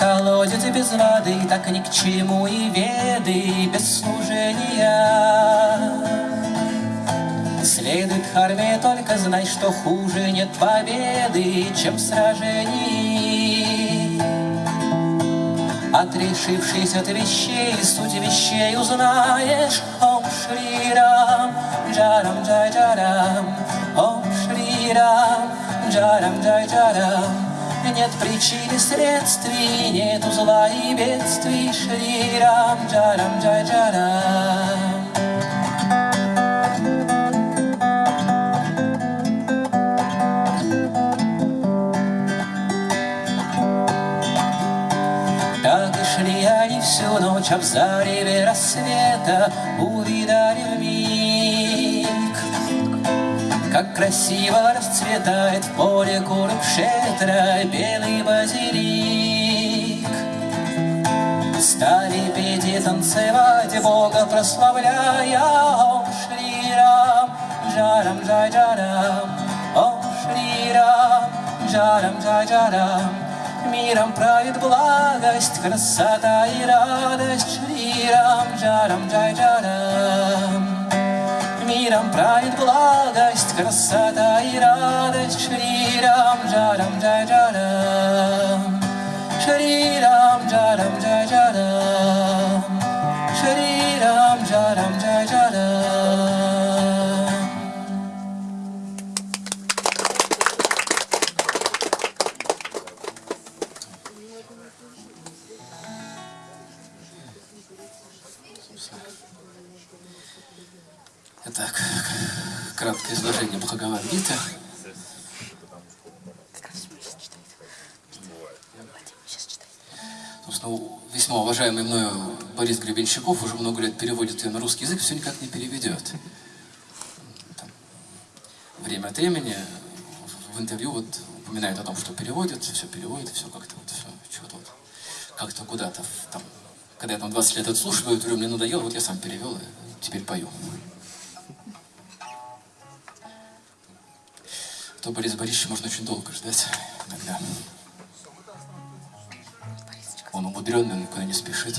колодец без воды, так ни к чему и веды без служения. Следует армии только знай, что хуже нет победы, чем в сражении. Отрешившись от вещей, суть вещей узнаешь, Ом Шри Рам, Джарам Джай Джарам, Ом Шри Рам, Джарам Джай Джарам. Нет причин и следствий, нет зла и бедствий, Шри Рам, Джарам Джай Джарам. Так шли они всю ночь, а в зареве рассвета увидали вмиг, Как красиво расцветает в поле Курукшетра белый базилик. Стали петь и танцевать, Бога прославляя, Ом Шри Рам, Джарам Джай Джарам, Ом Шри Рам, Джарам Джай Джарам. Миром правит благость, красота и радость, Шри Рам, Джарам Джай Джарам. Миром правит благость, красота и радость, Шри Рам, Джарам Джай Джарам. Шри Рам, Джарам Джай Джарам. Шри Рам, Джарам Джай Джарам. Итак, краткое изложение Бхагавад-гиты. Собственно, весьма уважаемый мною Борис Гребенщиков уже много лет переводит ее на русский язык, все никак не переведет. Там, время от времени в интервью вот упоминает о том, что переводит, все переводит, все как-то вот, чего-то вот, как-то куда-то, там, когда я там 20 лет отслушиваю, говорю, мне надоело, вот я сам перевел и теперь пою. То Борис Борисович можно очень долго ждать иногда. Он умудренный, он никуда не спешит.